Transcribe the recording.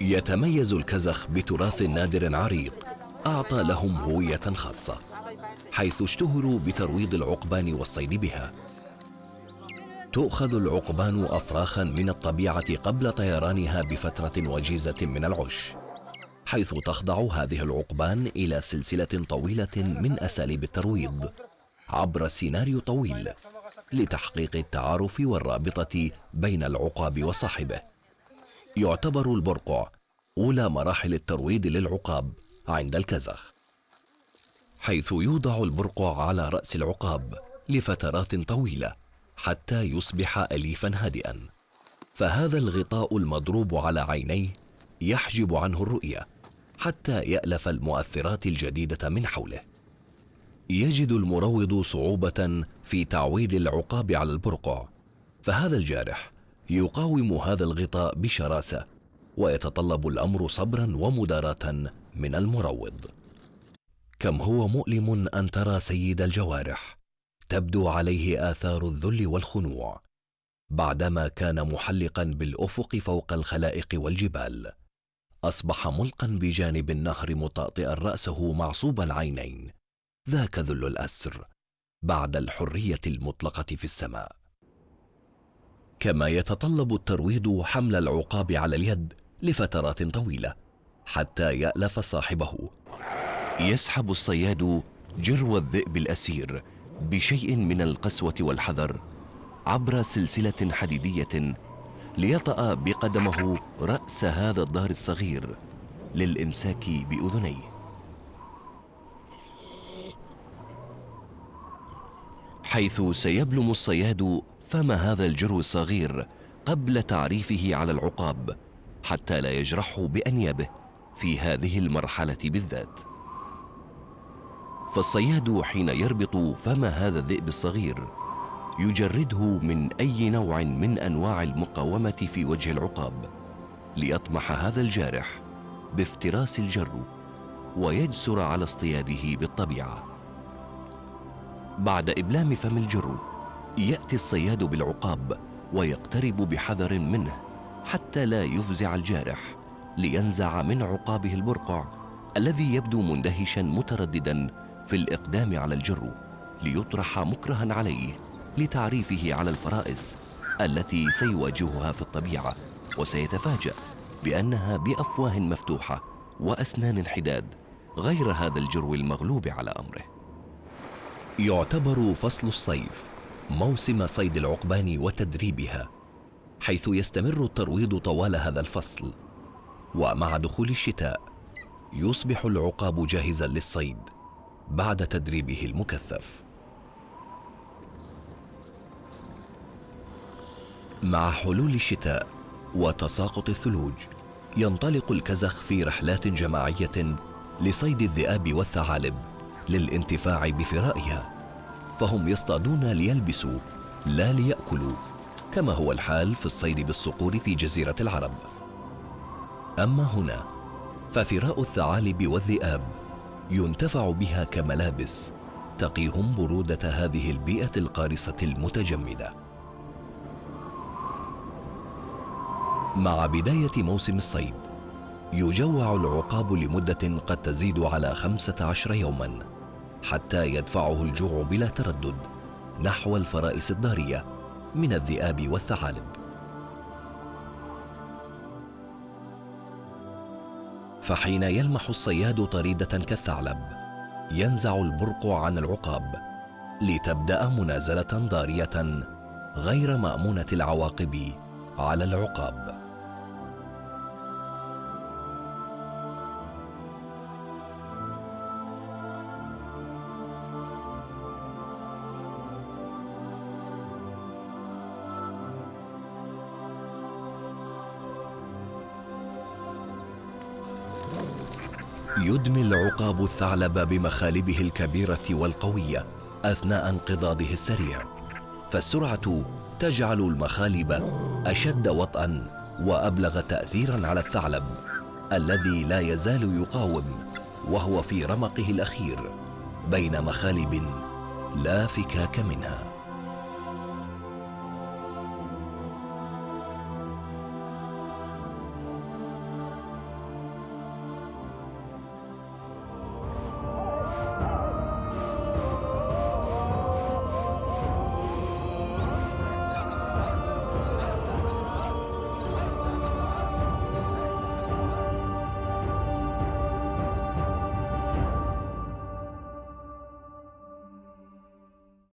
يتميز الكزخ بتراث نادر عريق أعطى لهم هوية خاصة حيث اشتهروا بترويض العقبان والصيد بها. تؤخذ العقبان أفراخا من الطبيعة قبل طيرانها بفترة وجيزة من العش حيث تخضع هذه العقبان إلى سلسلة طويلة من أساليب الترويض عبر سيناريو طويل لتحقيق التعارف والرابطة بين العقاب وصاحبه. يعتبر البرقع أولى مراحل الترويض للعقاب عند الكزخ حيث يوضع البرقع على رأس العقاب لفترات طويلة حتى يصبح أليفا هادئا. فهذا الغطاء المضروب على عينيه يحجب عنه الرؤية حتى يألف المؤثرات الجديدة من حوله. يجد المروض صعوبة في تعويد العقاب على البرقع فهذا الجارح يقاوم هذا الغطاء بشراسة ويتطلب الأمر صبرا ومداراة من المروض. كم هو مؤلم أن ترى سيد الجوارح؟ تبدو عليه آثار الذل والخنوع. بعدما كان محلقا بالأفق فوق الخلائق والجبال أصبح ملقا بجانب النهر مطأطئا رأسه معصوب العينين. ذاك ذل الأسر بعد الحرية المطلقة في السماء. كما يتطلب الترويض حمل العقاب على اليد لفترات طويلة حتى يألف صاحبه. يسحب الصياد جرو الذئب الأسير بشيء من القسوة والحذر عبر سلسلة حديدية ليطأ بقدمه رأس هذا الظهر الصغير للإمساك بأذنيه. حيث سيبلم الصياد فم هذا الجرو الصغير قبل تعريفه على العقاب حتى لا يجرحه بأنيابه في هذه المرحلة بالذات. فالصياد حين يربط فم هذا الذئب الصغير يجرده من أي نوع من أنواع المقاومة في وجه العقاب ليطمح هذا الجارح بافتراس الجر ويجسر على اصطياده بالطبيعة. بعد إبلام فم الجر يأتي الصياد بالعقاب ويقترب بحذر منه. حتى لا يفزع الجارح لينزع من عقابه البرقع الذي يبدو مندهشا مترددا في الإقدام على الجر ليطرح مكرها عليه لتعريفه على الفرائس التي سيواجهها في الطبيعة وسيتفاجأ بأنها بأفواه مفتوحة وأسنان حداد غير هذا الجرو المغلوب على أمره. يعتبر فصل الصيف موسم صيد العقبان وتدريبها حيث يستمر الترويض طوال هذا الفصل. ومع دخول الشتاء يصبح العقاب جاهزا للصيد بعد تدريبه المكثف. مع حلول الشتاء وتساقط الثلوج ينطلق الكزخ في رحلات جماعية لصيد الذئاب والثعالب للانتفاع بفرائها فهم يصطادون ليلبسوا لا ليأكلوا. كما هو الحال في الصيد بالصقور في جزيرة العرب. أما هنا ففراء الثعالب والذئاب ينتفع بها كملابس تقيهم برودة هذه البيئة القارصة المتجمدة. مع بداية موسم الصيد يجوع العقاب لمدة قد تزيد على خمسة عشر يوما حتى يدفعه الجوع بلا تردد نحو الفرائس الضاريه من الذئاب والثعالب. فحين يلمح الصياد طريدة كالثعلب ينزع البرقع عن العقاب لتبدأ منازلة ضارية غير مأمونة العواقب على العقاب. يدمي العقاب الثعلب بمخالبه الكبيرة والقوية أثناء انقضاضه السريع. فالسرعة تجعل المخالب أشد وطئا وأبلغ تاثيرا على الثعلب الذي لا يزال يقاوم وهو في رمقه الأخير بين مخالب لا فكاك منها.